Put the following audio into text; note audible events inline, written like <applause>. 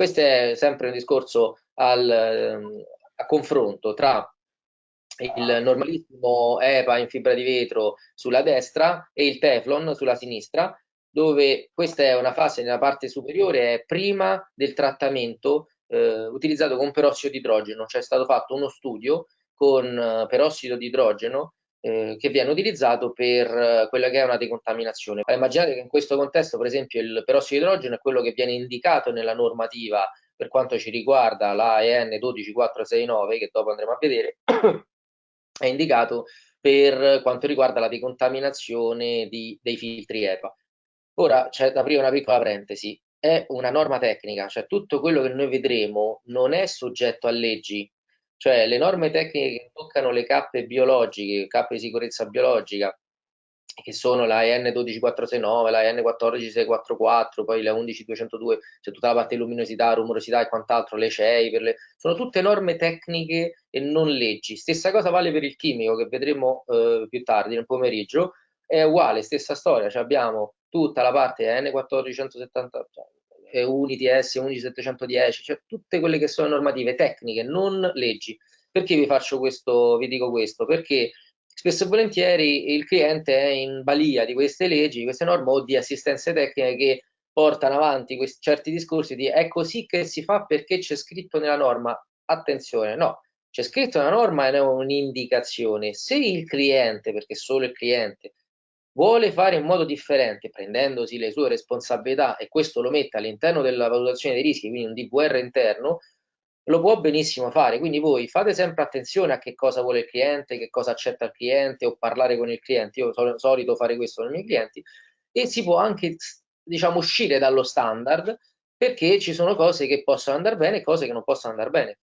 Questo è sempre un discorso al, ehm, a confronto tra il normalissimo EPA in fibra di vetro sulla destra e il Teflon sulla sinistra, dove questa è una fase nella parte superiore, è prima del trattamento eh, utilizzato con perossido di idrogeno. C'è stato fatto uno studio con eh, perossido di idrogeno eh, che viene utilizzato per eh, quella che è una decontaminazione. Immaginate che in questo contesto, per esempio, il perossido di idrogeno è quello che viene indicato nella normativa per quanto ci riguarda la EN 12469, che dopo andremo a vedere, <coughs> è indicato per quanto riguarda la decontaminazione di, dei filtri EPA. Ora c'è da aprire una piccola parentesi, è una norma tecnica, cioè tutto quello che noi vedremo non è soggetto a leggi, cioè le norme tecniche che toccano le cappe biologiche, cappe di sicurezza biologica, che sono la EN 12469, la EN 14644, poi la 11202, cioè tutta la parte di luminosità, rumorosità e quant'altro, le CEI, le... sono tutte norme tecniche e non leggi. Stessa cosa vale per il chimico che vedremo eh, più tardi nel pomeriggio, è uguale, stessa storia, cioè abbiamo tutta la parte N1470, cioè, Unity S, Unity 710, cioè tutte quelle che sono normative tecniche, non leggi. Perché vi faccio questo, vi dico questo? Perché spesso e volentieri il cliente è in balia di queste leggi, di queste norme o di assistenze tecniche che portano avanti questi, certi discorsi di è così che si fa perché c'è scritto nella norma. Attenzione, no, c'è scritto nella norma ed è un'indicazione. Se il cliente, perché solo il cliente, vuole fare in modo differente, prendendosi le sue responsabilità e questo lo mette all'interno della valutazione dei rischi, quindi un DVR interno, lo può benissimo fare. Quindi voi fate sempre attenzione a che cosa vuole il cliente, che cosa accetta il cliente o parlare con il cliente. Io sono solito fare questo con i miei clienti e si può anche diciamo uscire dallo standard perché ci sono cose che possono andare bene e cose che non possono andare bene.